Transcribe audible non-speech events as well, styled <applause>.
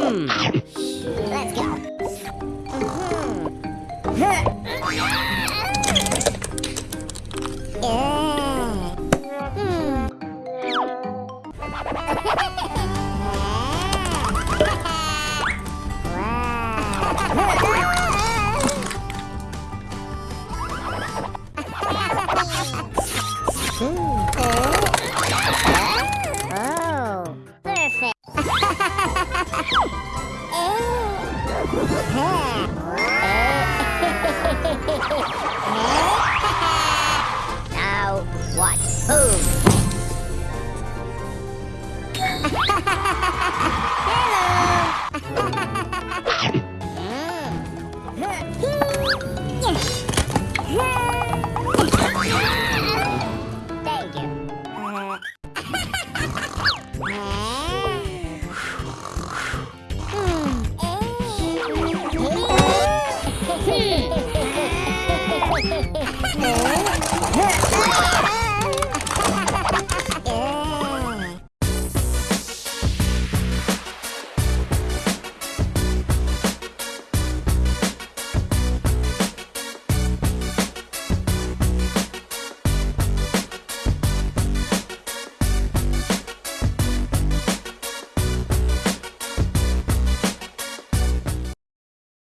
Hmm. Wow. <laughs> <laughs> Oh, perfect. <laughs> oh. <laughs> Oh.